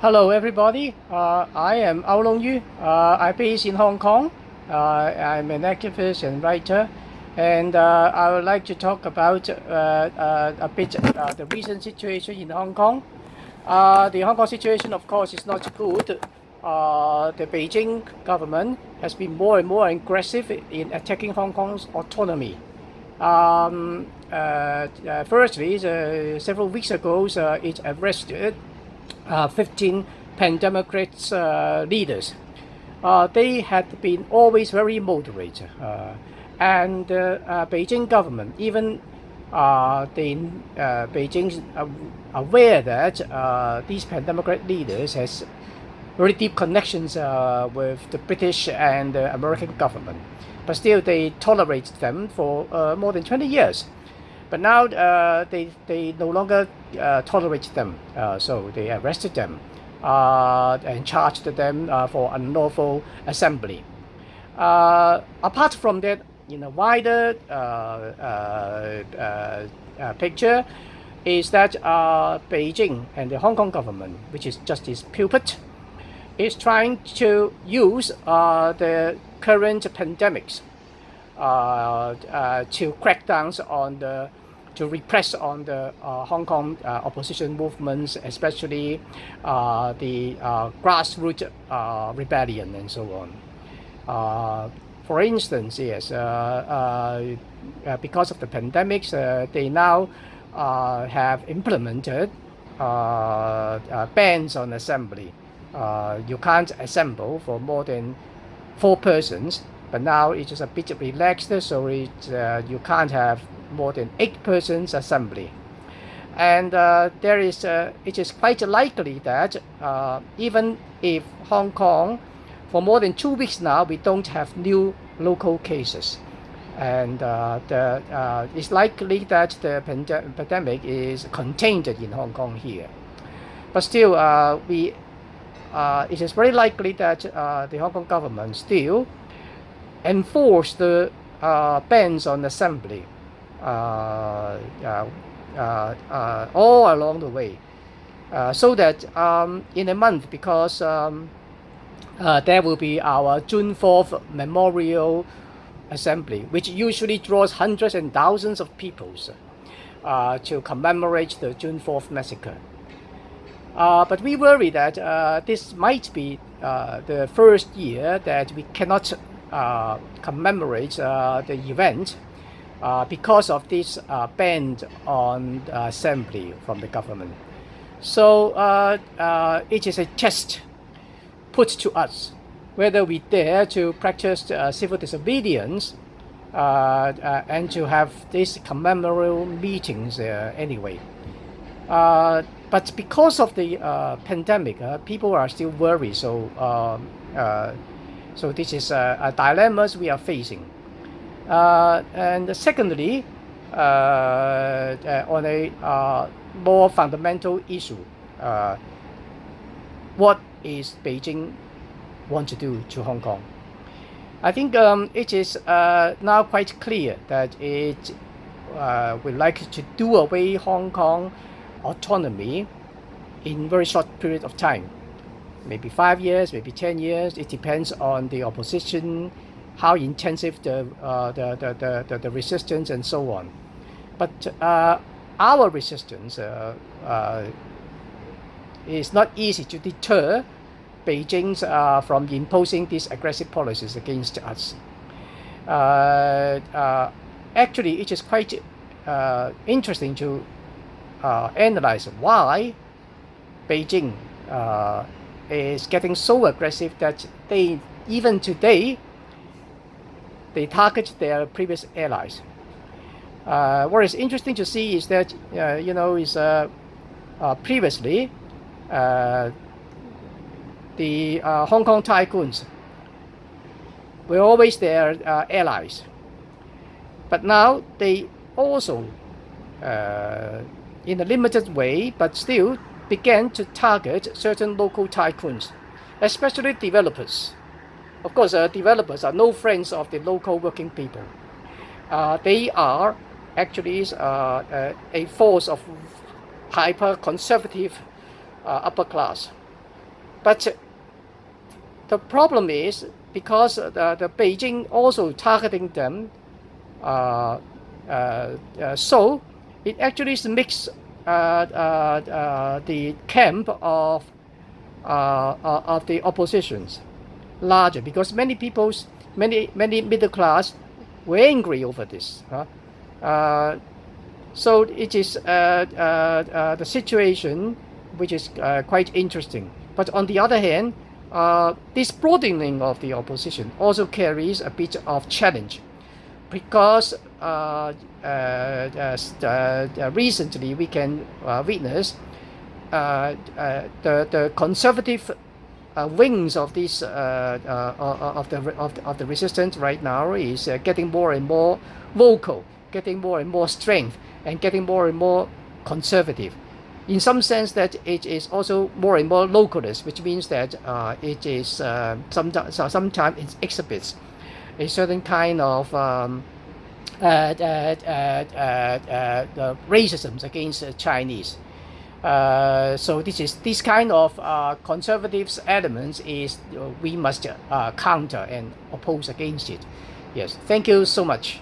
Hello everybody, uh, I am Au Loong Yu. Uh, I'm based in Hong Kong. Uh, I'm an activist and writer and uh, I would like to talk about uh, uh, a bit the recent situation in Hong Kong. the Hong Kong situation of course is not good. the Beijing government has been more and more aggressive in attacking Hong Kong's autonomy. Um, firstly, several weeks ago, it arrested 15 pan-democrat uh, leaders. Uh, they had been always very moderate and Beijing government even the Beijing aware that these pan-democrat leaders has very deep connections uh, with the British and the American government. But still, they tolerate them for uh, more than 20 years. But now uh, they, they no longer uh, tolerate them, uh, so they arrested them uh, and charged them uh, for unlawful assembly. Uh, apart from that, in a wider picture, is that Beijing and the Hong Kong government, which is just its puppet, is trying to use the current pandemics Uh, uh, to crack down on the to repress on the uh, Hong Kong uh, opposition movements, especially uh, the uh, grassroots uh, rebellion and so on. for instance, yes, because of the pandemics, they now have implemented bans on assembly. you can't assemble for more than four persons but now it's just a bit relaxed so it, uh, you can't have more than eight persons assembly. And uh, there is uh, it is quite likely that uh, even if Hong Kong for more than two weeks now we don't have new local cases. And uh, the, uh, it's likely that the pandemic is contained in Hong Kong here. But still we it is very likely that the Hong Kong government still enforce the uh, bans on assembly uh, uh, all along the way. so that um, in a month, because um, there will be our June 4th Memorial Assembly, which usually draws hundreds and thousands of people uh, to commemorate the June 4th massacre. Uh, but we worry that uh, this might be the first year that we cannot uh, commemorate uh, the event uh, because of this ban on assembly from the government. So it is a test put to us whether we dare to practice civil disobedience uh, uh, and to have these commemorative meetings uh, anyway. but because of the pandemic, people are still worried. So um, so this is a, a dilemmas we are facing. Uh, and secondly, uh, uh, on a uh, more fundamental issue, what is Beijing want to do to Hong Kong? I think um, it is now quite clear that it would like to do away Hong Kong autonomy in very short period of time maybe five years, maybe 10 years. It depends on the opposition, how intensive the, uh, the, the, the, the, resistance and so on. But uh, our resistance uh, uh is not easy to deter Beijing uh, from imposing these aggressive policies against us. Uh, actually, it is quite interesting to analyze why Beijing is getting so aggressive that they even today they target their previous allies. Uh, what is interesting to see is that uh, you know is uh, uh previously uh, the Hong Kong tycoons were always their allies, but now they also in a limited way, but still began to target certain local tycoons, especially developers. Of course, uh, developers are no friends of the local working people. Uh, they are actually uh, uh a force of hyper-conservative uh, upper class. But the problem is because the, the Beijing also targeting them, uh, so it actually makes Uh, uh, uh, the camp of of the oppositions larger because many people's many many middle class were angry over this. so it is the situation which is quite interesting. But on the other hand, uh, this broadening of the opposition also carries a bit of challenge because uh, uh, uh, uh recently we can witness the, the conservative wings of this of the of the, of the resistance right now is getting more and more vocal, getting more and more strength, and getting more and more conservative. In some sense that it is also more and more localist, which means that uh, it is uh, sometimes sometimes it exhibits a certain kind of um, uh, uh, uh, uh racism against Chinese. so this is this kind of conservative elements is we must counter and oppose against it. Yes, thank you so much.